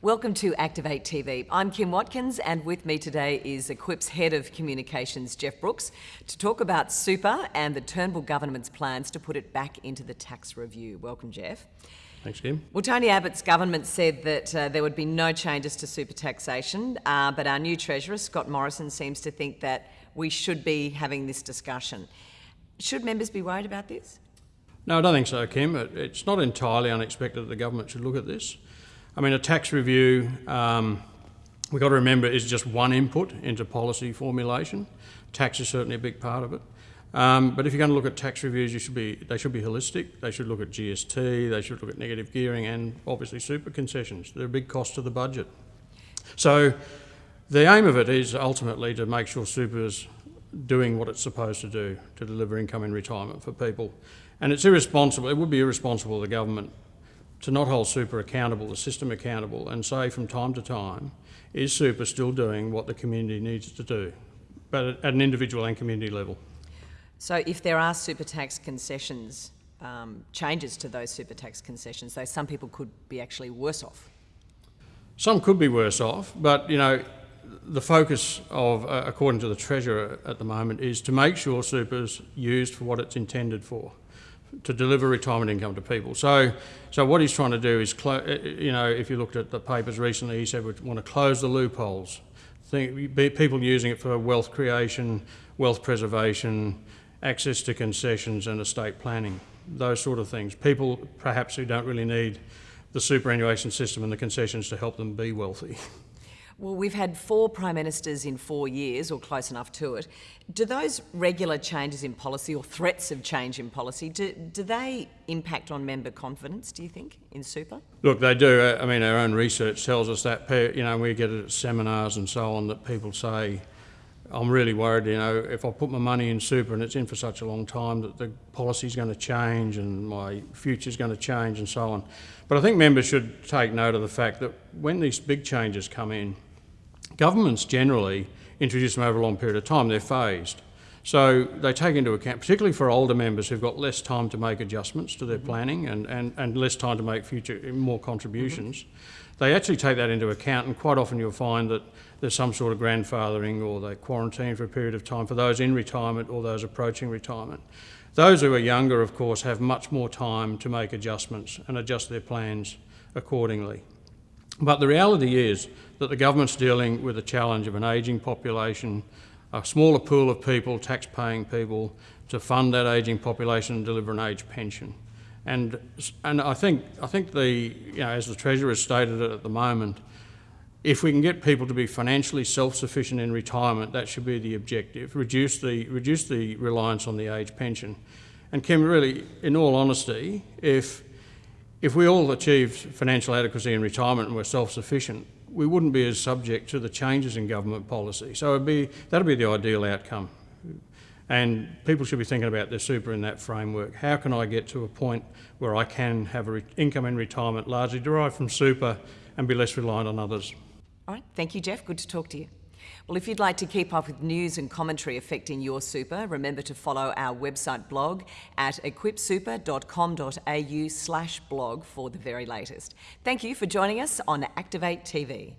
Welcome to Activate TV. I'm Kim Watkins and with me today is Equip's Head of Communications, Jeff Brooks, to talk about super and the Turnbull government's plans to put it back into the tax review. Welcome, Jeff. Thanks, Kim. Well, Tony Abbott's government said that uh, there would be no changes to super taxation, uh, but our new Treasurer, Scott Morrison, seems to think that we should be having this discussion. Should members be worried about this? No, I don't think so, Kim. It's not entirely unexpected that the government should look at this. I mean, a tax review, um, we've got to remember, is just one input into policy formulation. Tax is certainly a big part of it. Um, but if you're going to look at tax reviews, you should be, they should be holistic. They should look at GST, they should look at negative gearing and obviously super concessions. They're a big cost to the budget. So the aim of it is ultimately to make sure super's doing what it's supposed to do to deliver income in retirement for people. And it's irresponsible, it would be irresponsible of the government to not hold super accountable, the system accountable, and say from time to time, is super still doing what the community needs to do, but at an individual and community level? So if there are super tax concessions, um, changes to those super tax concessions, though some people could be actually worse off. Some could be worse off, but you know, the focus of, uh, according to the Treasurer at the moment, is to make sure super's used for what it's intended for to deliver retirement income to people. So, so what he's trying to do is, uh, you know, if you looked at the papers recently, he said we want to close the loopholes. Think, people using it for wealth creation, wealth preservation, access to concessions and estate planning, those sort of things. People perhaps who don't really need the superannuation system and the concessions to help them be wealthy. Well, we've had four Prime Ministers in four years, or close enough to it. Do those regular changes in policy or threats of change in policy, do, do they impact on member confidence, do you think, in super? Look, they do. I mean, our own research tells us that, you know, we get it at seminars and so on that people say, I'm really worried, you know, if I put my money in super and it's in for such a long time that the policy's going to change and my future's going to change and so on. But I think members should take note of the fact that when these big changes come in, Governments generally introduce them over a long period of time, they're phased. So they take into account, particularly for older members who've got less time to make adjustments to their mm -hmm. planning and, and, and less time to make future more contributions, mm -hmm. they actually take that into account and quite often you'll find that there's some sort of grandfathering or they quarantine for a period of time for those in retirement or those approaching retirement. Those who are younger, of course, have much more time to make adjustments and adjust their plans accordingly. But the reality is that the government's dealing with the challenge of an ageing population, a smaller pool of people, tax-paying people, to fund that ageing population and deliver an age pension. And, and I, think, I think the, you know, as the Treasurer has stated it at the moment, if we can get people to be financially self-sufficient in retirement, that should be the objective. Reduce the, reduce the reliance on the age pension. And Kim, really, in all honesty, if if we all achieved financial adequacy in retirement and were self-sufficient, we wouldn't be as subject to the changes in government policy. So be, that'd be the ideal outcome. And people should be thinking about their super in that framework. How can I get to a point where I can have an income in retirement largely derived from super and be less reliant on others? All right, thank you, Jeff. Good to talk to you. Well, if you'd like to keep up with news and commentary affecting your super, remember to follow our website blog at equipsuper.com.au slash blog for the very latest. Thank you for joining us on Activate TV.